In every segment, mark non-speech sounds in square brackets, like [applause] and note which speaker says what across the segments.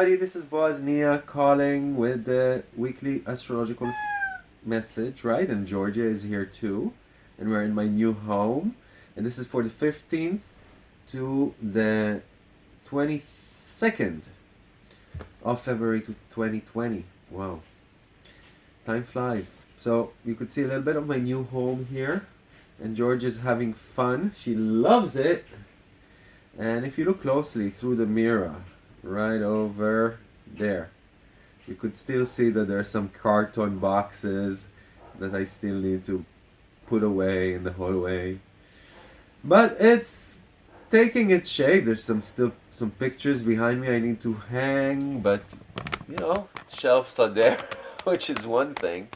Speaker 1: everybody, this is Boaz Nia calling with the weekly astrological message, right? And Georgia is here too. And we're in my new home. And this is for the 15th to the 22nd of February to 2020. Wow. Time flies. So you could see a little bit of my new home here. And Georgia's having fun. She loves it. And if you look closely through the mirror, right over there, you could still see that there are some carton boxes that I still need to put away in the hallway. But it's taking its shape. There's some still some pictures behind me I need to hang, but you know, shelves are there, [laughs] which is one thing.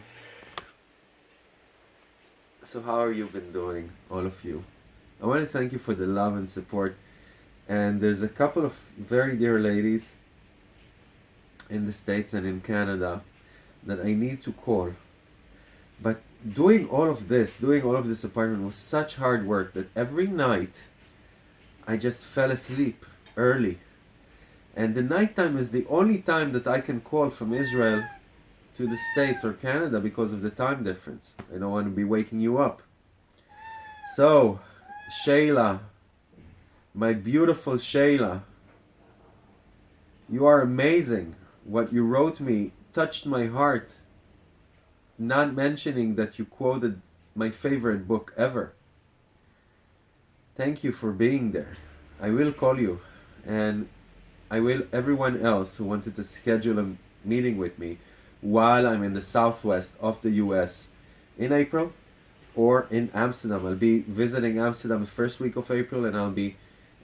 Speaker 1: So how are you been doing, all of you? I want to thank you for the love and support. And there's a couple of very dear ladies in the States and in Canada that I need to call. But doing all of this, doing all of this apartment was such hard work that every night I just fell asleep early. And the nighttime is the only time that I can call from Israel to the States or Canada because of the time difference. I don't want to be waking you up. So, Shayla, my beautiful Shayla, you are amazing. What you wrote me touched my heart. Not mentioning that you quoted my favorite book ever. Thank you for being there. I will call you and I will everyone else who wanted to schedule a meeting with me while I'm in the southwest of the US in April or in Amsterdam. I'll be visiting Amsterdam the first week of April and I'll be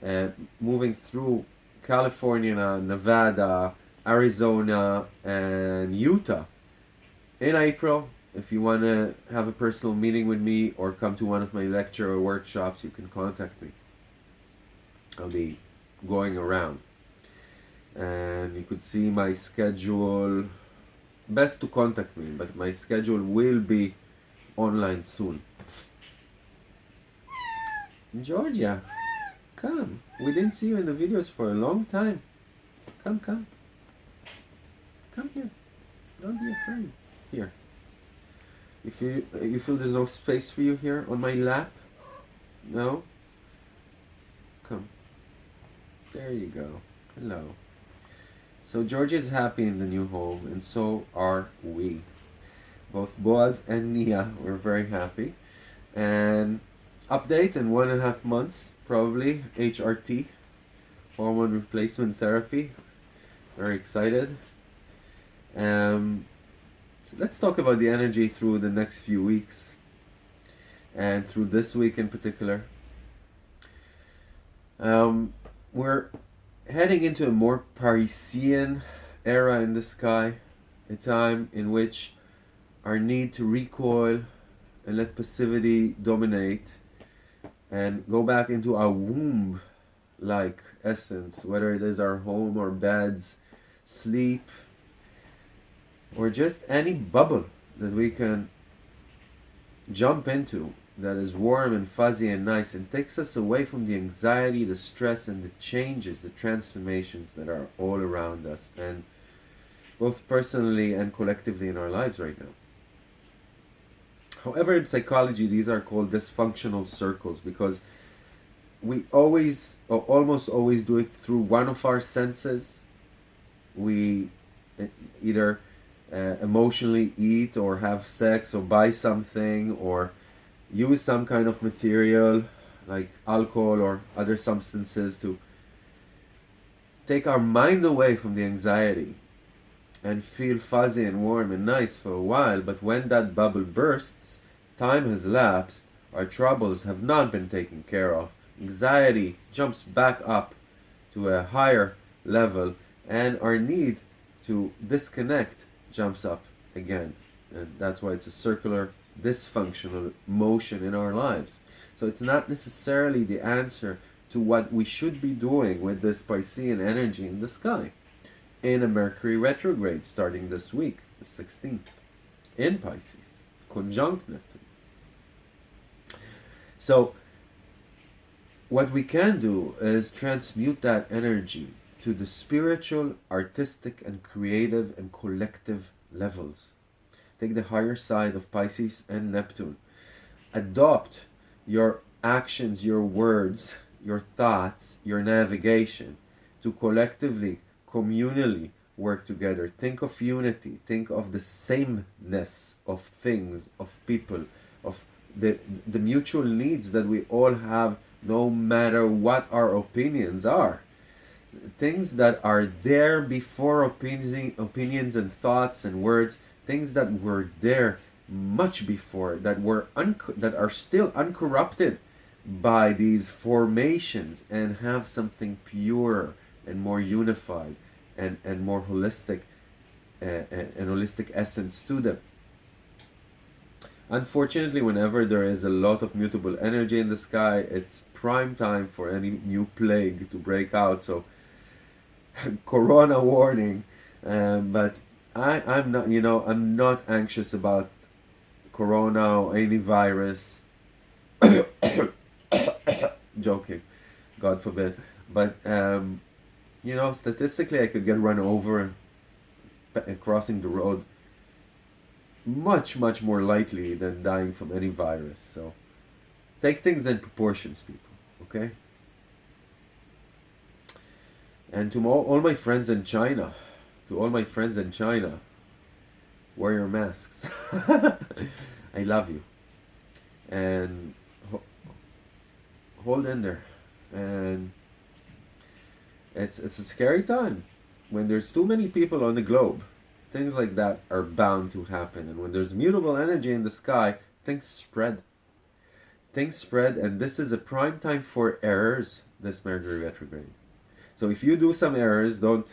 Speaker 1: uh, moving through California, Nevada, Arizona, and Utah in April. If you want to have a personal meeting with me or come to one of my lecture or workshops, you can contact me. I'll be going around. And you could see my schedule best to contact me, but my schedule will be online soon. Georgia, come. We didn't see you in the videos for a long time. Come, come. Come here. Don't be afraid. Here. You feel, you feel there's no space for you here on my lap? No? Come. There you go. Hello. So Georgia is happy in the new home, and so are we. Both Boaz and Nia were very happy. And update in one and a half months, probably HRT, hormone replacement therapy. Very excited. Um, let's talk about the energy through the next few weeks, and through this week in particular. Um, we're heading into a more Piscean era in the sky, a time in which our need to recoil and let passivity dominate and go back into our womb like essence, whether it is our home or beds, sleep, or just any bubble that we can jump into that is warm and fuzzy and nice and takes us away from the anxiety, the stress, and the changes, the transformations that are all around us, and both personally and collectively in our lives right now. However, in psychology, these are called dysfunctional circles because we always, or almost always, do it through one of our senses. We eh, either uh, emotionally eat or have sex or buy something or use some kind of material like alcohol or other substances to take our mind away from the anxiety and feel fuzzy and warm and nice for a while but when that bubble bursts time has lapsed our troubles have not been taken care of anxiety jumps back up to a higher level and our need to disconnect jumps up again and that's why it's a circular dysfunctional motion in our lives. So it's not necessarily the answer to what we should be doing with this Piscean energy in the sky in a Mercury retrograde starting this week, the 16th, in Pisces, conjunct Neptune. So what we can do is transmute that energy to the spiritual, artistic, and creative and collective levels. Take the higher side of Pisces and Neptune. Adopt your actions, your words, your thoughts, your navigation to collectively, communally work together. Think of unity. Think of the sameness of things, of people, of the, the mutual needs that we all have no matter what our opinions are. Things that are there before opinion, opinions and thoughts and words, things that were there much before, that were that are still uncorrupted by these formations and have something pure and more unified and, and more holistic uh, and holistic essence to them. Unfortunately, whenever there is a lot of mutable energy in the sky, it's prime time for any new plague to break out. So, [laughs] corona warning. Um, but I, I'm not, you know, I'm not anxious about corona or any virus. [coughs] [coughs] Joking, God forbid. But, um, you know, statistically, I could get run over and crossing the road much, much more likely than dying from any virus. So, take things in proportions, people okay? And to all, my friends in China to all my friends in China wear your masks. [laughs] I love you. And ho hold in there. And it's it's a scary time when there's too many people on the globe. Things like that are bound to happen. And when there's mutable energy in the sky things spread. Things spread and this is a prime time for errors this mercury retrograde. So if you do some errors don't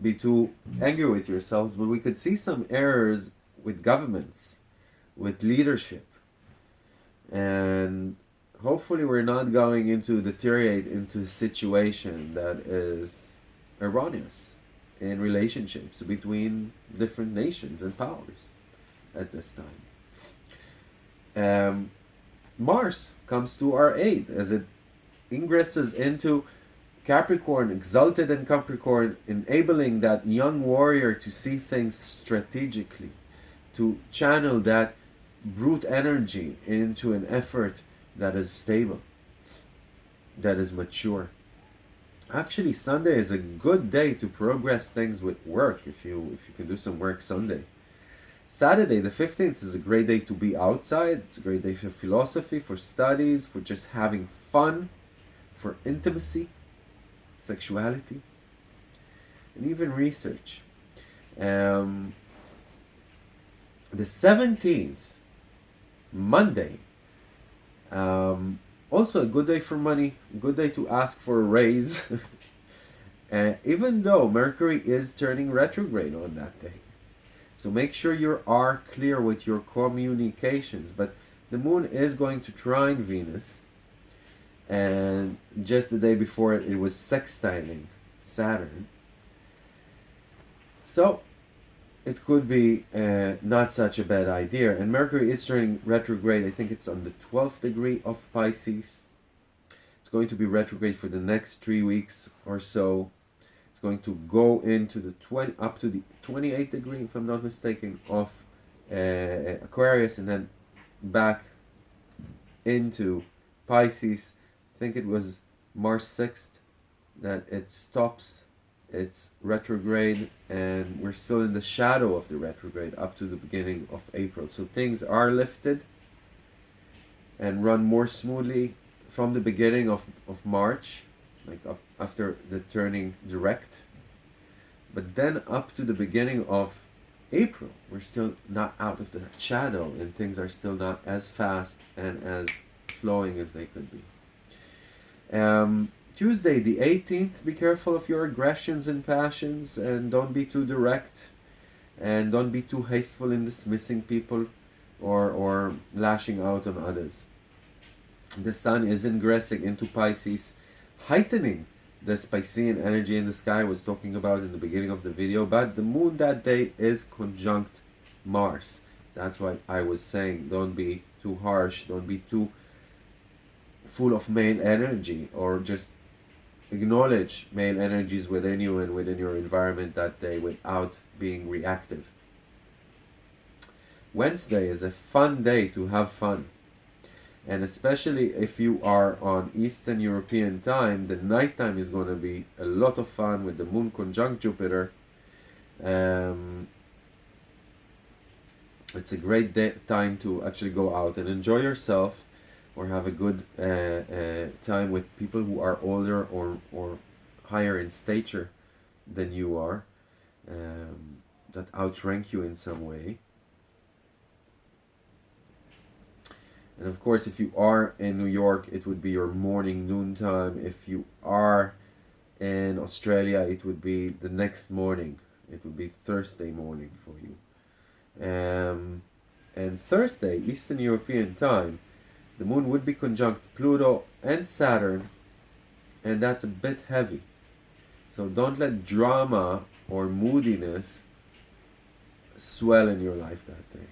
Speaker 1: be too angry with yourselves but we could see some errors with governments with leadership. And hopefully we're not going into deteriorate into a situation that is erroneous in relationships between different nations and powers at this time. Um, Mars comes to our aid as it ingresses into Capricorn, exalted in Capricorn, enabling that young warrior to see things strategically, to channel that brute energy into an effort that is stable, that is mature. Actually, Sunday is a good day to progress things with work if you if you can do some work Sunday. Saturday, the 15th, is a great day to be outside. It's a great day for philosophy, for studies, for just having fun, for intimacy, sexuality, and even research. Um, the 17th, Monday, um, also a good day for money, good day to ask for a raise. [laughs] and even though Mercury is turning retrograde on that day. So make sure you are clear with your communications. But the moon is going to trine Venus. And just the day before it, it was sextiling Saturn. So it could be uh, not such a bad idea. And Mercury is turning retrograde. I think it's on the 12th degree of Pisces. It's going to be retrograde for the next three weeks or so It's going to go into the 20 up to the 28th degree if I'm not mistaken of uh, Aquarius and then back into Pisces I think it was March 6th that it stops its retrograde and we're still in the shadow of the retrograde up to the beginning of April. So things are lifted and run more smoothly from the beginning of, of March like up after the turning direct. But then up to the beginning of April we're still not out of the shadow and things are still not as fast and as flowing as they could be. Um, Tuesday the 18th be careful of your aggressions and passions and don't be too direct and don't be too hasteful in dismissing people or, or lashing out on others. The sun is ingressing into Pisces heightening the Piscean energy in the sky I was talking about in the beginning of the video but the moon that day is conjunct Mars. That's why I was saying. Don't be too harsh don't be too full of male energy or just acknowledge male energies within you and within your environment that day without being reactive. Wednesday is a fun day to have fun. And especially if you are on Eastern European time, the nighttime is going to be a lot of fun with the moon conjunct Jupiter. Um, it's a great day, time to actually go out and enjoy yourself or have a good uh, uh, time with people who are older or, or higher in stature than you are um, that outrank you in some way. And of course if you are in New York it would be your morning noon time. If you are in Australia it would be the next morning. It would be Thursday morning for you. Um, and Thursday Eastern European time the moon would be conjunct Pluto and Saturn and that's a bit heavy. So don't let drama or moodiness swell in your life that day.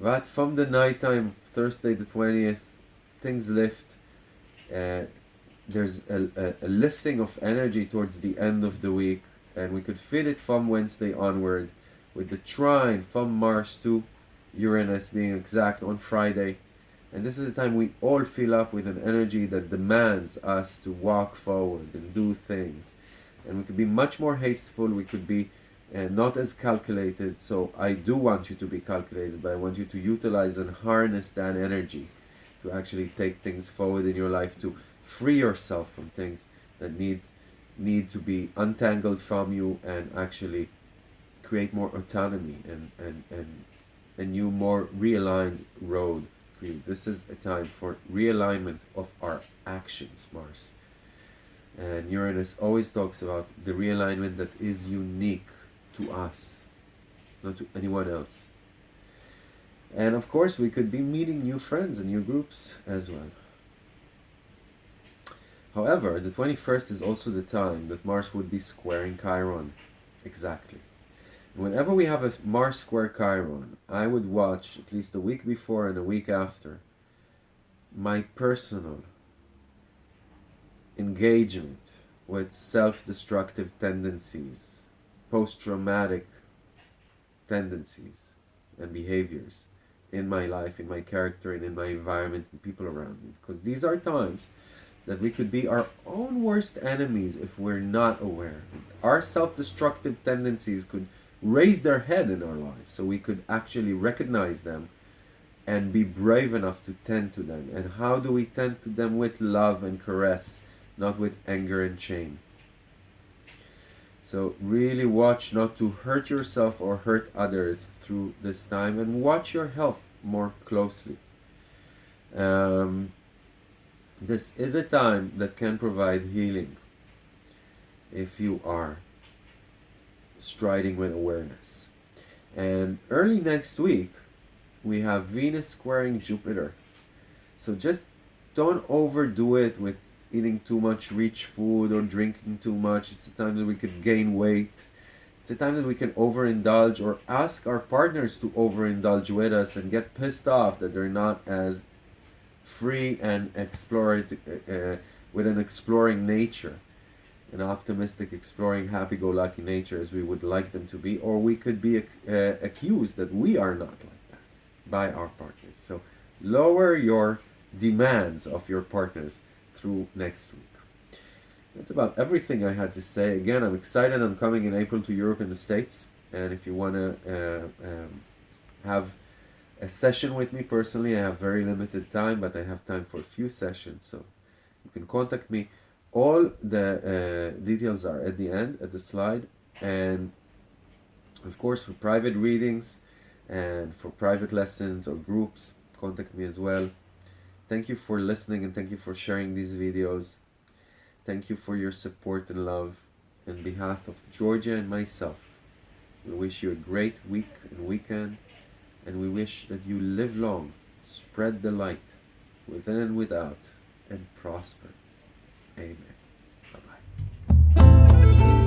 Speaker 1: But from the nighttime Thursday the 20th things lift uh, there's a, a, a lifting of energy towards the end of the week and we could feel it from Wednesday onward with the trine from Mars to Uranus being exact on Friday and this is a time we all fill up with an energy that demands us to walk forward and do things. And we could be much more hasteful, we could be uh, not as calculated. So I do want you to be calculated, but I want you to utilize and harness that energy to actually take things forward in your life, to free yourself from things that need need to be untangled from you and actually create more autonomy and, and, and a new, more realigned road This is a time for realignment of our actions, Mars. And Uranus always talks about the realignment that is unique to us, not to anyone else. And of course, we could be meeting new friends and new groups as well. However, the 21st is also the time that Mars would be squaring Chiron. Exactly. Whenever we have a Mars square Chiron, I would watch at least a week before and a week after my personal engagement with self-destructive tendencies, post-traumatic tendencies and behaviors in my life, in my character, and in my environment and people around me. Because these are times that we could be our own worst enemies if we're not aware. Our self-destructive tendencies could raise their head in our lives so we could actually recognize them and be brave enough to tend to them. And how do we tend to them? With love and caress, not with anger and shame. So really watch not to hurt yourself or hurt others through this time and watch your health more closely. Um, this is a time that can provide healing if you are striding with awareness. And early next week, we have Venus squaring Jupiter. So just don't overdo it with eating too much rich food or drinking too much. It's a time that we could gain weight. It's a time that we can overindulge or ask our partners to overindulge with us and get pissed off that they're not as free and explore uh, uh, with an exploring nature an optimistic, exploring, happy-go-lucky nature as we would like them to be, or we could be uh, accused that we are not like that by our partners. So lower your demands of your partners through next week. That's about everything I had to say. Again, I'm excited. I'm coming in April to Europe and the States. And if you want to uh, um, have a session with me personally, I have very limited time, but I have time for a few sessions. So you can contact me all the uh, details are at the end at the slide. And of course for private readings and for private lessons or groups contact me as well. Thank you for listening and thank you for sharing these videos. Thank you for your support and love. In behalf of Georgia and myself we wish you a great week and weekend. And we wish that you live long spread the light within and without and prosper Amen. Bye-bye.